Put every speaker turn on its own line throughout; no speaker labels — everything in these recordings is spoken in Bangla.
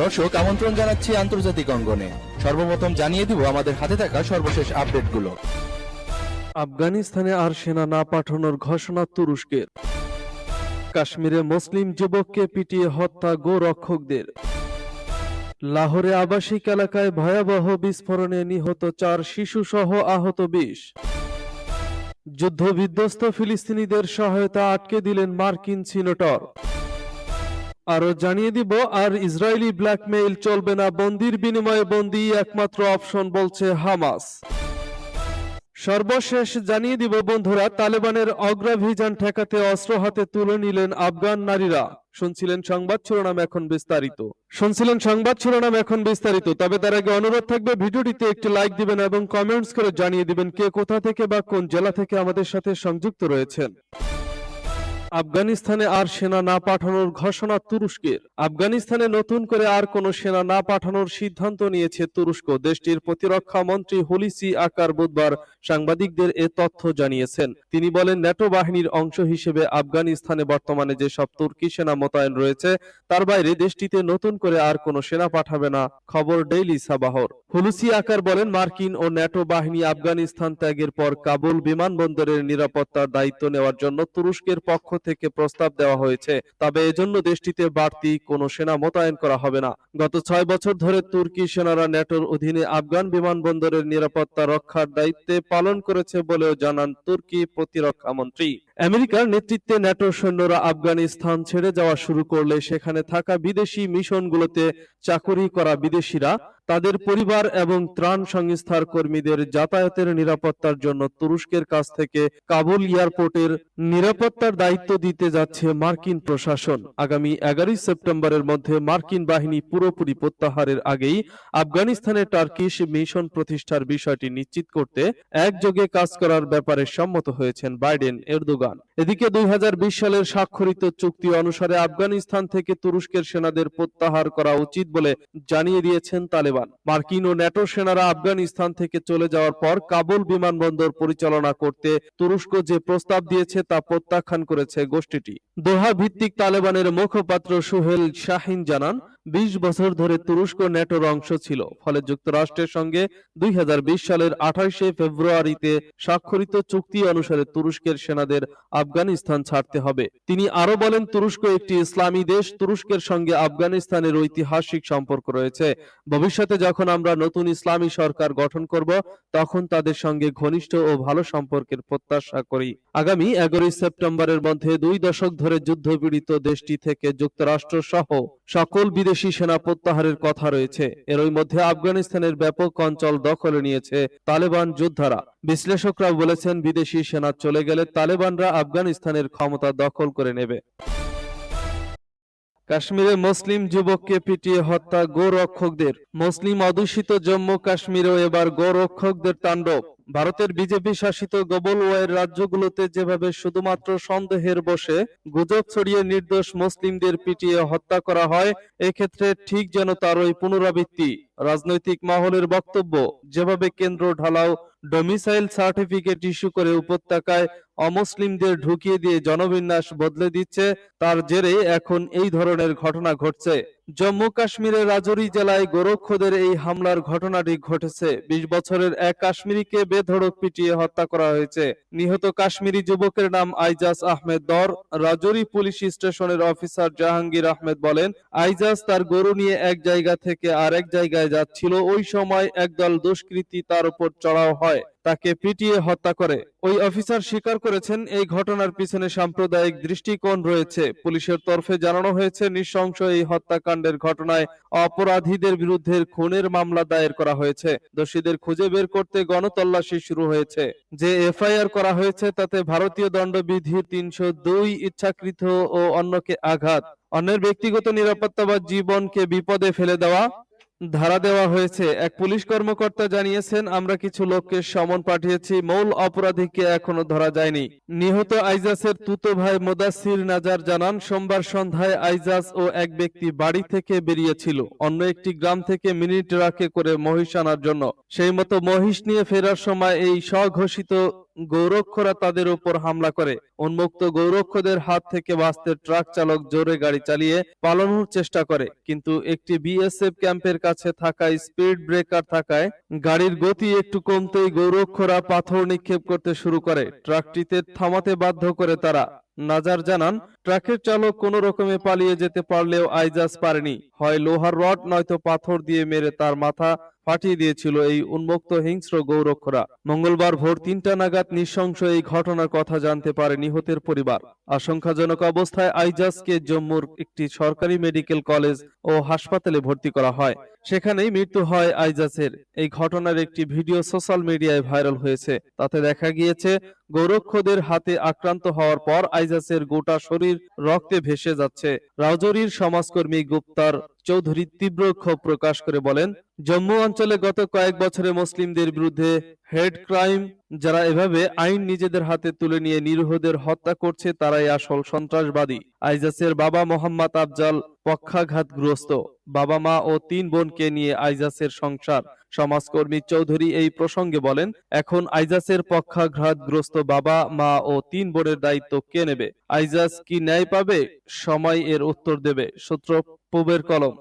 দর্শক, আমন্ত্রণ জানাচ্ছি আন্তর্জাতিক অঙ্গনে। সর্বপ্রথম জানিয়ে দিব আমাদের হাতে থাকা সর্বশেষ আপডেটগুলো।
আফগানিস্তানে আর সেনা না পাঠানোর ঘোষণা তুরস্কের। কাশ্মীরে মুসলিম যুবককে পিটিয়ে হত্যা গোরক্ষকদের। লাহোরে আবাসিক এলাকায় ভয়াবহ বিস্ফোরণে নিহত চার শিশু সহ আহত বিশ। যুদ্ধবিধ্বস্ত ফিলিস্তিনিদের সহায়তা আটকে দিলেন মার্কিন সিনেটর। আরও জানিয়ে দিব, আর ইসরায়েলি ব্ল্যাকমেইল চলবে না, বন্দির বিনিময়ে বন্দি একমাত্র অপশন বলছে হামাস। সর্বশেষ জানিয়ে দিব বন্ধুরা, তালেবানের অগ্রাভিযান ঠেকাতে অস্ত্র হাতে তুলে নিলেন আফগান নারীরা। শুনছিলেন সংবাদ, শিরোনাম এখন বিস্তারিত। শুনছিলেন সংবাদ, শিরোনাম এখন বিস্তারিত। তবে তার আগে অনুরোধ থাকবে, ভিডিওটিতে একটি লাইক দিবেন এবং কমেন্টস করে জানিয়ে দিবেন কে কোথা থেকে বা কোন জেলা থেকে আমাদের সাথে সংযুক্ত রয়েছেন। আফগানিস্তানে আর সেনা না পাঠানোর ঘোষণা তুরস্কের। আফগানিস্তানে নতুন করে আর কোনো সেনা না পাঠানোর সিদ্ধান্ত নিয়েছে তুরস্ক। দেশটির প্রতিরক্ষা মন্ত্রী হুলিসি আকার বুধবার সাংবাদিকদের এ তথ্য জানিয়েছেন। তিনি বলেন, ন্যাটো বাহিনীর অংশ হিসেবে আফগানিস্তানে বর্তমানে যেসব তুর্কি সেনা মোতায়েন রয়েছে, তার বাইরে দেশটিতে নতুন করে আর কোনো সেনা পাঠাবে না, খবর ডেইলি সাবাহর। হুলুসি আকার বলেন, মার্কিন ও ন্যাটো বাহিনী আফগানিস্তান ত্যাগের পর কাবুল বিমানবন্দরের নিরাপত্তার দায়িত্ব নেওয়ার জন্য তুরস্কের পক্ষ থেকে প্রস্তাব দেওয়া হয়েছে। তবে এজন্য দেশটিতে বাড়তি কোনো সেনা মোতায়েন করা হবে না। গত ছয় বছর ধরে তুর্কি সেনারা ন্যাটোর অধীনে আফগান বিমানবন্দরের নিরাপত্তা রক্ষার দায়িত্বে পালন করেছে বলেও জানান তুর্কি প্রতিরক্ষা মন্ত্রী। আমেরিকার নেতৃত্বে ন্যাটো সৈন্যরা আফগানিস্তান ছেড়ে যাওয়া শুরু করলে সেখানে থাকা বিদেশি মিশনগুলোতে চাকুরি করা বিদেশিরা তাদের পরিবার এবং ত্রাণ সংস্থার কর্মীদের যাতায়াতের নিরাপত্তার জন্য তুরস্কের কাছ থেকে কাবুল এয়ারপোর্টের নিরাপত্তার দায়িত্ব দিতে যাচ্ছে মার্কিন প্রশাসন। আগামী এগারোই সেপ্টেম্বরের মধ্যে মার্কিন বাহিনী পুরোপুরি প্রত্যাহারের আগেই আফগানিস্তানে টার্কিশ মিশন প্রতিষ্ঠার বিষয়টি নিশ্চিত করতে একযোগে কাজ করার ব্যাপারে সম্মত হয়েছেন বাইডেন এরদোগান। এদিকে দুই হাজার বিশ সালের স্বাক্ষরিত চুক্তি অনুসারে আফগানিস্তান থেকে তুরস্কের সেনাদের প্রত্যাহার করা উচিত বলে জানিয়ে দিয়েছেন তালেবান। মার্কিন ও ন্যাটো সেনারা আফগানিস্তান থেকে চলে যাওয়ার পর কাবুল বিমানবন্দর পরিচালনা করতে তুরস্ক যে প্রস্তাব দিয়েছে তা প্রত্যাখ্যান করেছে গোষ্ঠীটি। দোহা ভিত্তিক তালেবানের মুখপাত্র সুহেল শাহিন জানান বিশ বছর ধরে তুরস্ক ন্যাটোর অংশ ছিল, ফলে যুক্তরাষ্ট্রের সঙ্গে দুই সালের আঠাশে ফেব্রুয়ারিতে স্বাক্ষরিত চুক্তি অনুসারে তুরস্কের সেনাদের আফগানিস্তান ছাড়তে হবে। তিনি আরও বলেন, তুরস্ক একটি ইসলামী দেশ, তুরস্কের সঙ্গে আফগানিস্তানের ঐতিহাসিক সম্পর্ক রয়েছে। ভবিষ্যতে যখন আমরা নতুন ইসলামী সরকার গঠন করব, তখন তাদের সঙ্গে ঘনিষ্ঠ ও ভালো সম্পর্কের প্রত্যাশা করি। আগামী এগারোই সেপ্টেম্বরের মধ্যে দুই দশক ধরে যুদ্ধপীড়িত দেশটি থেকে যুক্তরাষ্ট্র সহ সকল বিদেশি সেনা প্রত্যাহারের কথা রয়েছে। এরই মধ্যে আফগানিস্তানের ব্যাপক অঞ্চল দখলে নিয়েছে তালেবান যোদ্ধারা। বিশ্লেষকরা বলেছেন, বিদেশি সেনা চলে গেলে তালেবানরা আফগানিস্তানের ক্ষমতা দখল করে নেবে। কাশ্মীরে মুসলিম যুবককে পিটিয়ে হত্যা গোরক্ষকদের। মুসলিম অধ্যুষিত জম্মু কাশ্মীরেও এবার গোরক্ষকদের তাণ্ডব। ভারতের বিজেপি শাসিত গবল ওয়ের রাজ্যগুলোতে যেভাবে শুধুমাত্র সন্দেহের বসে গুজব ছড়িয়ে নির্দোষ মুসলিমদের পিটিয়ে হত্যা করা হয়, এক্ষেত্রে ঠিক যেন তারই পুনরাবৃত্তি। রাজনৈতিক মহলের বক্তব্য, যেভাবে কেন্দ্র ঢালাও ডোমিসাইল সার্টিফিকেট ইস্যু করে উপত্যকায় অমুসলিমদের ঢুকিয়ে দিয়ে জনবিন্যাস বদলে দিচ্ছে, তার জেরে এখন এই ধরনের ঘটনা ঘটছে। জম্মু কাশ্মীরের রাজৌরি জেলায় গোরক্ষদের এই হামলার ঘটনাটি ঘটেছে। বিশ বছরের এক কাশ্মীরিকে বেধড়ক পিটিয়ে হত্যা করা হয়েছে। নিহত কাশ্মীরি যুবকের নাম আইজাজ আহমেদ দর। রাজৌরি পুলিশ স্টেশনের অফিসার জাহাঙ্গীর আহমেদ বলেন আইজাজ তার গরু নিয়ে এক জায়গা থেকে আরেক জায়গায় যাচ্ছিল। ওই সময় একদল দুষ্কৃতী তার উপর চড়াও হয়, তাকে পিটিয়ে হত্যা করে। ওই অফিসার স্বীকার করেছেন, এই ঘটনার পিছনে সাম্প্রদায়িক দৃষ্টিকোণ রয়েছে। পুলিশের তরফে জানানো হয়েছে, নৃশংস এই হত্যাকাণ্ডের ঘটনায় অপরাধীদের বিরুদ্ধে খুনের মামলা দায়ের করা হয়েছে। দোষীদের খুঁজে বের করতে গণতল্লাশি শুরু হয়েছে। যে এফআইআর করা হয়েছে, তাতে ভারতীয় দণ্ডবিধির তিনশো দুই ইচ্ছাকৃত ও অন্যকে আঘাত। অন্যের ব্যক্তিগত নিরাপত্তা বা জীবনকে বিপদে ফেলে দেওয়া ধারা দেওয়া হয়েছে। এক পুলিশ কর্মকর্তা জানিয়েছেন, আমরা কিছু লোককে সমন পাঠিয়েছি, মূল অপরাধীকে এখনও ধরা যায়নি। নিহত আইজাসের তুতো ভাই মোদাসির নাজার জানান, সোমবার সন্ধ্যায় আইজাস ও এক ব্যক্তি বাড়ি থেকে বেরিয়েছিল। অন্য একটি গ্রাম থেকে মিনি ট্রাকে করে মহিষ আনার জন্য। সেই মতো মহিষ নিয়ে ফেরার সময় এই স্বঘোষিত গৌরক্ষরা তাদের উপর হামলা করে। উন্মুক্ত গৌরক্ষদের হাত থেকে বাঁচতে ট্রাক চালক জোরে গাড়ি চালিয়ে পালানোর চেষ্টা করে। কিন্তু একটি বিএসএফ ক্যাম্পের কাছে থাকায় স্পিড ব্রেকার থাকায় গাড়ির গতি একটু কমতেই গৌরক্ষরা পাথর নিক্ষেপ করতে শুরু করে। ট্রাকটিতে থামাতে বাধ্য করে তারা। নাজার জানান ট্রাকের চালক কোনো রকমে পালিয়ে যেতে পারলেও আইজাজ পারেনি। হয় লোহার রড, নয়তো পাথর দিয়ে মেরে তার মাথা ফাটিয়ে দিয়েছিল এই উন্মুক্ত হিংস্র গৌরক্ষরা। মঙ্গলবার ভোর তিনটা নাগাদ নৃশংস এই ঘটনার কথা জানতে পারে নিহতের পরিবার। আশঙ্কাজনক অবস্থায় আইজাজকে জম্মুর একটি সরকারি মেডিকেল কলেজ ও হাসপাতালে ভর্তি করা হয়। সেখানেই মৃত্যু হয় আইজাসের এই ঘটনার একটি ভিডিও সোশ্যাল মিডিয়ায় ভাইরাল হয়েছে। তাতে দেখা গিয়েছে, গৌরক্ষদের হাতে আক্রান্ত হওয়ার পর আইজাসের গোটা শরীর রক্তে ভেসে যাচ্ছে। রাজৌরির সমাজকর্মী গুপ্তার চৌধুরী তীব্র ক্ষোভ প্রকাশ করে বলেন, জম্মু অঞ্চলে গত কয়েক বছরে মুসলিমদের বিরুদ্ধে হেড ক্রাইম, যারা এভাবে আইন নিজেদের হাতে তুলে নিয়ে নিরীহদের হত্যা করছে, তারাই আসল সন্ত্রাসবাদী। আইজাসের বাবা মোহাম্মদ আফজাল পক্ষাঘাতগ্রস্ত। বাবা মা ও তিন বোনকে নিয়ে আইজাসের সংসার সমাজকর্মী চৌধুরী এই প্রসঙ্গে বলেন, এখন আইজাসের পক্ষাঘাতগ্রস্ত বাবা, মা ও তিন বোনের দায়িত্ব কে নেবে? আইজাস কি ন্যায় পাবে? সময় এর উত্তর দেবে সূত্র পুবের কলম।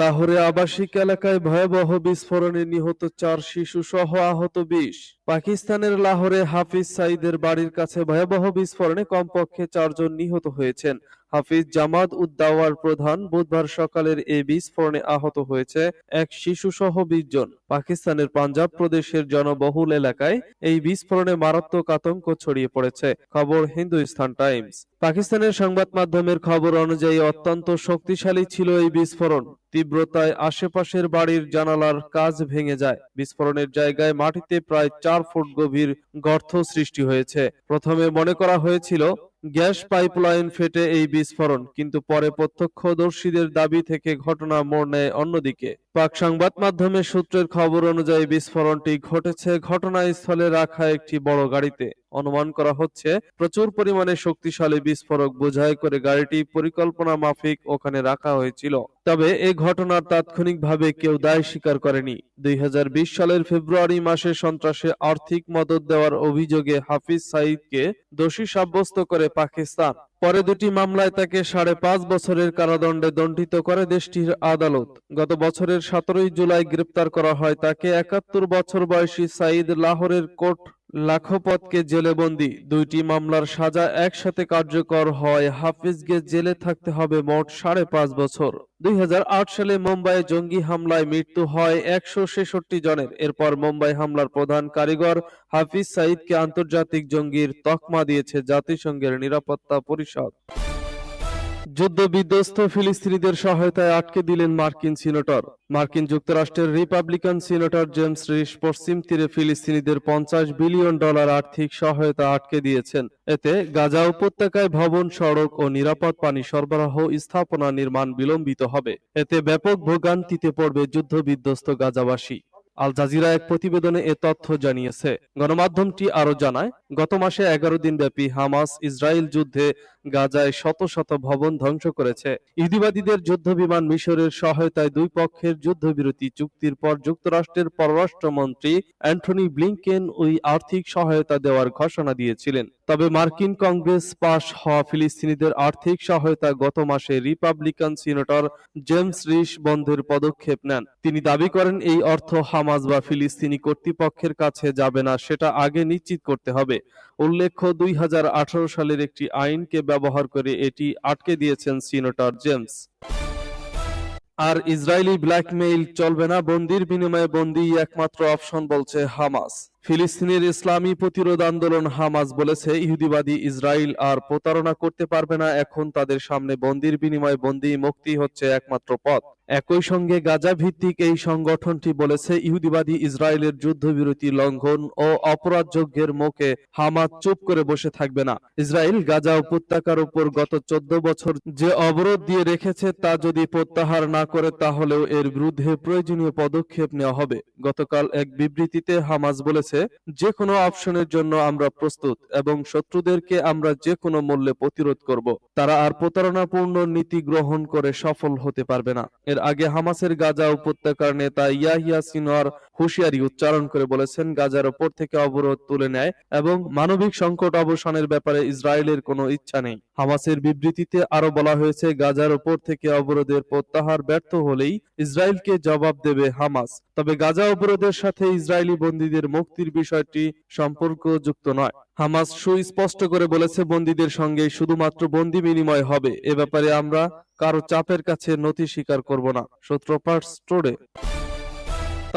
লাহোরে আবাসিক এলাকায় ভয়াবহ বিস্ফোরণে নিহত চার শিশু সহ আহত বিশ। পাকিস্তানের লাহোরে হাফিজ সাইদের বাড়ির কাছে ভয়াবহ বিস্ফোরণে কমপক্ষে চারজন নিহত হয়েছেন। হাফিজ জামাত উদ্দাওয়ার প্রধান বুধবার সকালের এই বিস্ফোরণে আহত হয়েছে এক শিশু সহ বিশ জন। পাকিস্তানের পাঞ্জাব প্রদেশের জনবহুল এলাকায় এই বিস্ফোরণে মারাত্মক আতঙ্ক ছড়িয়ে পড়েছে। খবর হিন্দুস্তান টাইমস। পাকিস্তানের সংবাদ মাধ্যমের খবর অনুযায়ী অত্যন্ত শক্তিশালী ছিল এই বিস্ফোরণ। তীব্রতায় আশেপাশের বাড়ির জানালার কাজ ভেঙে যায়। বিস্ফোরণের জায়গায় মাটিতে প্রায় চার ফুট গভীর গর্ত সৃষ্টি হয়েছে। প্রথমে মনে করা হয়েছিল গ্যাস পাইপলাইন ফেটে এই বিস্ফোরণ কিন্তু পরে প্রত্যক্ষদর্শীদের দাবি থেকে ঘটনা মোড় নেয় অন্যদিকে। পাক সংবাদ মাধ্যমের সূত্রের খবর অনুযায়ী বিস্ফোরণটি ঘটেছে ঘটনাস্থলে রাখা একটি বড় গাড়িতে। অনুমান করা হচ্ছে, প্রচুর পরিমাণে শক্তিশালী বিস্ফোরক বোঝাই করে গাড়িটি পরিকল্পনা মাফিক ওখানে রাখা হয়েছিল। তবে এই ঘটনার তাৎক্ষণিকভাবে কেউ দায় স্বীকার করেনি। দুই হাজার বিশ সালের ফেব্রুয়ারি মাসে সন্ত্রাসে আর্থিক মদত দেওয়ার অভিযোগে হাফিজ সাঈদকে দোষী সাব্যস্ত করে পাকিস্তান। পরে দুটি মামলায় তাকে সাড়ে পাঁচ বছরের কারাদণ্ডে দণ্ডিত করে দেশটির আদালত। গত বছরের সতেরোই জুলাই গ্রেপ্তার করা হয় তাকে একাত্তর বছর বয়সী সাইদ লাহোরের কোর্ট লাখপতকে জেলে বন্দি দুইটি মামলার সাজা একসাথে কার্যকর হয়। হাফিজকে জেলে থাকতে হবে মোট সাড়ে পাঁচ বছর। দুই হাজার আট সালে মুম্বাই জঙ্গি হামলায় মৃত্যু হয় একশো ছেষট্টি জনের। এরপর মুম্বাই হামলার প্রধান কারিগর হাফিজ সাইদকে আন্তর্জাতিক জঙ্গির তকমা দিয়েছে জাতিসংঘের নিরাপত্তা পরিষদ। যুদ্ধ বিধ্বস্ত ফিলিস্তিনিদের সহায়তায় আটকে দিলেন মার্কিন সিনেটর। মার্কিন যুক্তরাষ্ট্রের রিপাবলিকান সিনেটর জেমস রিস পশ্চিম তীরে ফিলিস্তিনিদের পঞ্চাশ বিলিয়ন ডলার আর্থিক সহায়তা আটকে দিয়েছেন। এতে গাজা উপত্যকায় ভবন, সড়ক ও নিরাপদ পানি সরবরাহ স্থাপনা নির্মাণ বিলম্বিত হবে। এতে ব্যাপক ভোগান্তিতে পড়বে যুদ্ধ বিধ্বস্ত গাজাবাসী। আল জাজিরা এক প্রতিবেদনে এ তথ্য জানিয়েছে। গণমাধ্যমটি আরও জানায়, গত মাসে এগারো দিন ব্যাপী হামাস ইসরায়েল যুদ্ধে গাজায় শত শত ভবন ধ্বংস করেছে। ইহুদিবাদীদের যুদ্ধ বিমান মিশরের সহায়তায় দুই পক্ষের যুদ্ধবিরতি চুক্তির পর যুক্তরাষ্ট্রের পররাষ্ট্রমন্ত্রী অ্যান্টনি ব্লিংকেন ওই আর্থিক সহায়তা দেওয়ার ঘোষণা দিয়েছিলেন। তবে মার্কিন কংগ্রেস পাশ হওয়া ফিলিস্তিনিদের আর্থিক সহায়তা গত মাসে রিপাবলিকান সিনেটর জেমস রিস বন্ধের পদক্ষেপ নেন। তিনি দাবি করেন, এই অর্থ হামাজ বা ফিলিস্তিনি কর্তৃপক্ষের কাছে যাবে না, সেটা আগে নিশ্চিত করতে হবে। উল্লেখ্য, দুই হাজার আঠারো সালের একটি আইনকে ব্যবহার করে এটি আটকে দিয়েছেন সিনেটর জেমস। আর ইসরায়েলি ব্ল্যাকমেইল চলবে না। বন্দির বিনিময়ে বন্দি একমাত্র অপশন বলছে হামাস। ফিলিস্তিনের ইসলামী প্রতিরোধ আন্দোলন হামাস বলেছে, ইহুদিবাদী ইসরায়েল আর প্রতারণা করতে পারবে না। এখন তাদের সামনে বন্দির বিনিময়ে বন্দি মুক্তি হচ্ছে একমাত্র পথ। একই সঙ্গে গাজা ভিত্তিক এই সংগঠনটি বলেছে, ইহুদিবাদী ইসরায়েলের যুদ্ধবিরতি লঙ্ঘন ও অপরাধ যজ্ঞের মুখে হামাস চুপ করে বসে থাকবে না। ইসরায়েল গাজা উপত্যকার উপর গত চোদ্দ বছর যে অবরোধ দিয়ে রেখেছে তা যদি প্রত্যাহার না করে, তাহলেও এর বিরুদ্ধে প্রয়োজনীয় পদক্ষেপ নেওয়া হবে। গতকাল এক বিবৃতিতে হামাজ বলেছে যে কোনো অপশনের জন্য আমরা প্রস্তুত এবং শত্রুদেরকে আমরা যে কোনো মূল্যে প্রতিরোধ করব। তারা আর প্রতারণাপূর্ণ নীতি গ্রহণ করে সফল হতে পারবে না। এর আগে হামাসের গাজা উপত্যকার নেতা ইয়াহিয়া সিনোয়ার হুঁশিয়ারি উচ্চারণ করে বলেছেন, গাজার ওপর থেকে অবরোধ তুলে নেয় এবং মানবিক সংকট অবসানের ব্যাপারে ইসরায়েলের কোনো ইচ্ছা নেই। হামাসের বিবৃতিতে আরও বলা হয়েছে, গাজার ওপর থেকে অবরোধের প্রত্যাহার ব্যর্থ হলেই ইসরায়েলকে জবাব দেবে হামাস। তবে গাজা অবরোধের সাথে ইসরায়েলি বন্দীদের মুক্তির বিষয়টি সম্পর্কযুক্ত নয়। হামাস সুস্পষ্ট করে বলেছে, বন্দীদের সঙ্গে শুধুমাত্র বন্দি বিনিময় হবে। এ ব্যাপারে আমরা কারও চাপের কাছে নথি স্বীকার করব না। সূত্রপাত স্টোরে।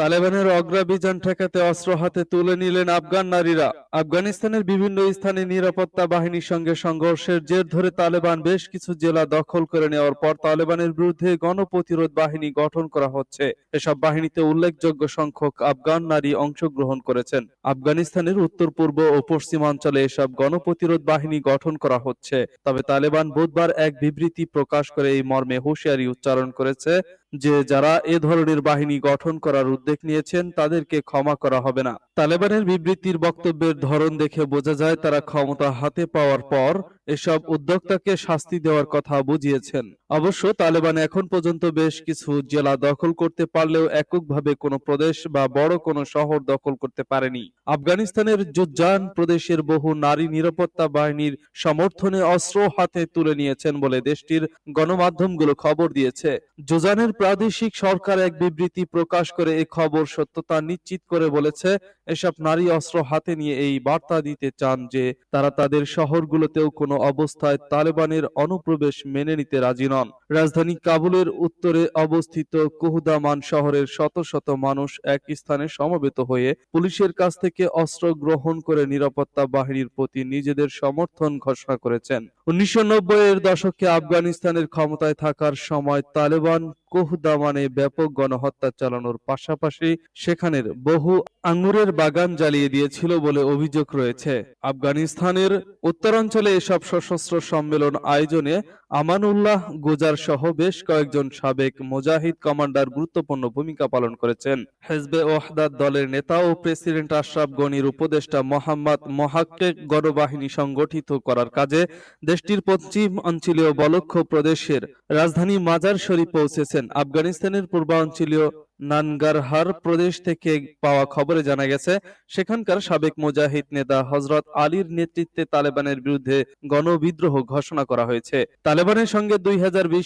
তালেবানের অগ্রাভিযান ঠেকাতে অস্ত্র হাতে তুলে নিলেন আফগান নারীরা। আফগানিস্তানের বিভিন্ন স্থানে নিরাপত্তা বাহিনীর সঙ্গে সংঘর্ষের জের ধরে তালেবান বেশ কিছু জেলা দখল করে নেওয়ার পর তালেবানের বিরুদ্ধে গণপ্রতিরোধ বাহিনী গঠন করা হচ্ছে। এসব বাহিনীতে উল্লেখযোগ্য সংখ্যক আফগান নারী অংশগ্রহণ করেছেন। আফগানিস্তানের উত্তর, পূর্ব ও পশ্চিমাঞ্চলে এসব গণপ্রতিরোধ বাহিনী গঠন করা হচ্ছে। তবে তালেবান বুধবার এক বিবৃতি প্রকাশ করে এই মর্মে হুঁশিয়ারি উচ্চারণ করেছে যে যারা এ ধরনের বাহিনী গঠন করার উদ্যোগ নিয়েছেন তাদেরকে ক্ষমা করা হবে না। তালেবানের বিবৃতির বক্তব্যের ধরন দেখে বোঝা যায় তারা ক্ষমতা হাতে পাওয়ার পর এসব উদ্যোক্তাকে শাস্তি দেওয়ার কথা বুঝিয়েছেন। অবশ্য তালেবান এখন পর্যন্ত বেশ কিছু জেলা দখল করতে পারলেও এককভাবে কোনো প্রদেশ বা বড় কোনো শহর দখল করতে পারেনি। আফগানিস্তানের জুজ্জান প্রদেশের বহু নারী নিরাপত্তা বাহিনীর সমর্থনে অস্ত্র হাতে তুলে নিয়েছেন বলে দেশটির গণমাধ্যমগুলো খবর দিয়েছে। জুজানের প্রাদেশিক সরকার এক বিবৃতি প্রকাশ করে এই খবর সত্যতা নিশ্চিত করে বলেছে এসব নারী অস্ত্র হাতে নিয়ে এই বার্তা দিতে চান যে তারা তাদের শহরগুলোতেও কোনো অবস্থায় তালেবানের অনুপ্রবেশ মেনে নিতে রাজি নন। রাজধানী কাবুলের উত্তরে অবস্থিত কুহুদামান শহরের শত শত মানুষ এক স্থানে সমবেত হয়ে পুলিশের কাছ থেকে অস্ত্র গ্রহণ করে নিরাপত্তা বাহিনীর প্রতি নিজেদের সমর্থন ঘোষণা করেছেন। উনিশশো নব্বই এর দশকে আফগানিস্তানের ক্ষমতায় থাকার সময় তালেবান কোহদামানে ব্যাপক গণহত্যা চালানোর পাশাপাশি সেখানের বহু আঙ্গুরের বাগান জ্বালিয়ে দিয়েছিল বলে অভিযোগ রয়েছে। আফগানিস্তানের উত্তরাঞ্চলে এসব সশস্ত্র সম্মেলন আয়োজনে আমানুল্লাহ গুজার সহ বেশ কয়েকজন সাবেক মুজাহিদ কমান্ডার গুরুত্বপূর্ণ ভূমিকা পালন করেছেন। হেজবে ওয়াহদাত দলের নেতা ও প্রেসিডেন্ট আশরাফ গনির উপদেষ্টা মোহাম্মদ মোহাক্কেক গণবাহিনী সংগঠিত করার কাজে দেশটির পশ্চিম অঞ্চলীয় বলক্ষ প্রদেশের রাজধানী মাজার শরীফ পৌঁছেছেন। আফগানিস্তানের পূর্বাঞ্চলীয় নানগারহার প্রদেশ থেকে পাওয়া খবরে জানা গেছে, সেখানকার সাবেক মুজাহিদ নেতা হজরত আলীর নেতৃত্বে তালেবানের বিরুদ্ধে গণবিদ্রোহ ঘোষণা করা হয়েছে। তালেবানের সঙ্গে দুই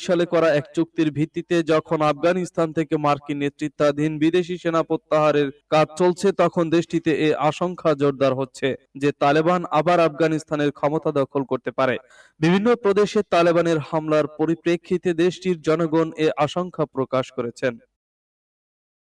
সালে করা এক চুক্তির ভিত্তিতে যখন আফগানিস্তান থেকে মার্কিন নেতৃত্বাধীন বিদেশি সেনা প্রত্যাহারের কাজ চলছে, তখন দেশটিতে এ আশঙ্কা জোরদার হচ্ছে যে তালেবান আবার আফগানিস্তানের ক্ষমতা দখল করতে পারে। বিভিন্ন প্রদেশে তালেবানের হামলার পরিপ্রেক্ষিতে দেশটির জনগণ এ আশঙ্কা প্রকাশ করেছেন।